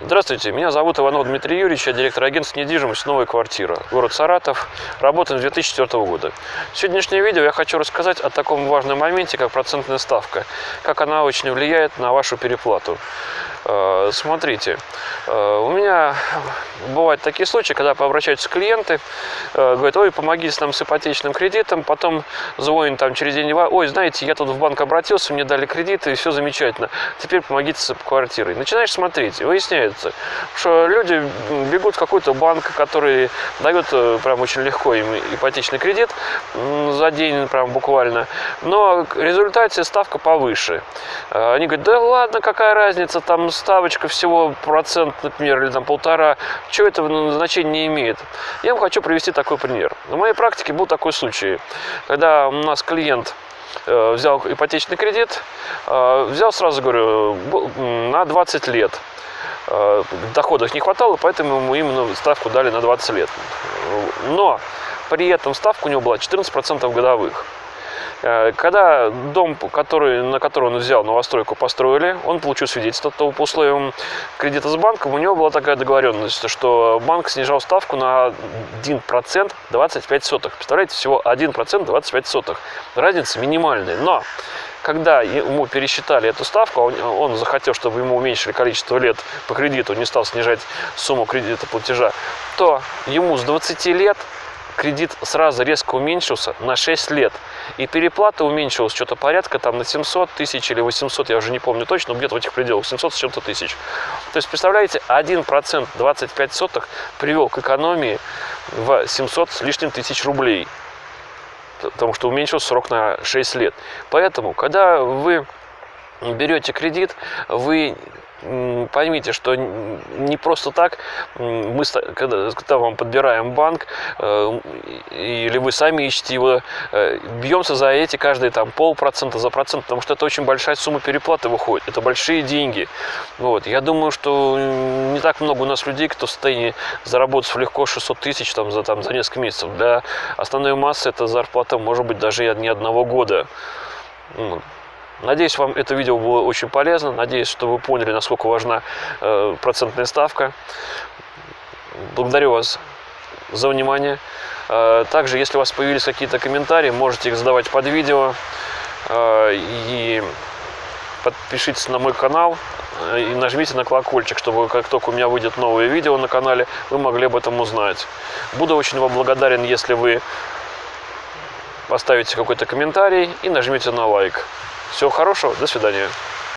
Здравствуйте, меня зовут Иванов Дмитрий Юрьевич, я директор агентства недвижимость «Новая квартира», город Саратов, работаем с 2004 года. В сегодняшнем видео я хочу рассказать о таком важном моменте, как процентная ставка, как она очень влияет на вашу переплату. Э, смотрите, э, у меня бывают такие случаи, когда обращаются клиенты, э, говорят, ой, помогите нам с ипотечным кредитом, потом звонят там через день, ой, знаете, я тут в банк обратился, мне дали кредиты, и все замечательно, теперь помогите с квартирой. Начинаешь смотреть, выясняется, что люди бегут в какой-то банк, который дает прям очень легко им ипотечный кредит за день прям буквально, но в результате ставка повыше. Они говорят, да ладно, какая разница, там ставочка всего процент, например, или там полтора, что это значения не имеет. Я вам хочу привести такой пример. На моей практике был такой случай, когда у нас клиент э, взял ипотечный кредит, э, взял сразу, говорю, на 20 лет. Э, доходов не хватало, поэтому ему именно ставку дали на 20 лет. Но при этом ставка у него была 14% годовых. Э, когда дом, который, на который он взял новостройку, построили, он получил свидетельство то по условиям кредита с банком, у него была такая договоренность, что банк снижал ставку на 1% 25 сотых. Представляете, всего 1% 25 сотых. Разница минимальная. Но когда ему пересчитали эту ставку, он, он захотел, чтобы ему уменьшили количество лет по кредиту, не стал снижать сумму кредита платежа, то ему с 20 лет кредит сразу резко уменьшился на 6 лет. И переплата уменьшилась что-то порядка там на 700 тысяч или 800, я уже не помню точно, но где-то в этих пределах, 700 с чем-то тысяч. То есть, представляете, 1% 25 сотых привел к экономии в 700 с лишним тысяч рублей. Потому что уменьшился срок на 6 лет. Поэтому, когда вы берете кредит, вы поймите, что не просто так мы, когда, когда вам подбираем банк, э, или вы сами ищете его, э, бьемся за эти каждые там полпроцента за процент, потому что это очень большая сумма переплаты выходит, это большие деньги. Вот. Я думаю, что не так много у нас людей, кто в состоянии заработать легко 600 тысяч там, за, там, за несколько месяцев. Для основной массы это зарплата может быть даже не одного года. Надеюсь, вам это видео было очень полезно. Надеюсь, что вы поняли, насколько важна э, процентная ставка. Благодарю вас за внимание. Э, также, если у вас появились какие-то комментарии, можете их задавать под видео. Э, и подпишитесь на мой канал и нажмите на колокольчик, чтобы как только у меня выйдет новое видео на канале, вы могли об этом узнать. Буду очень вам благодарен, если вы поставите какой-то комментарий и нажмете на лайк. Всего хорошего, до свидания.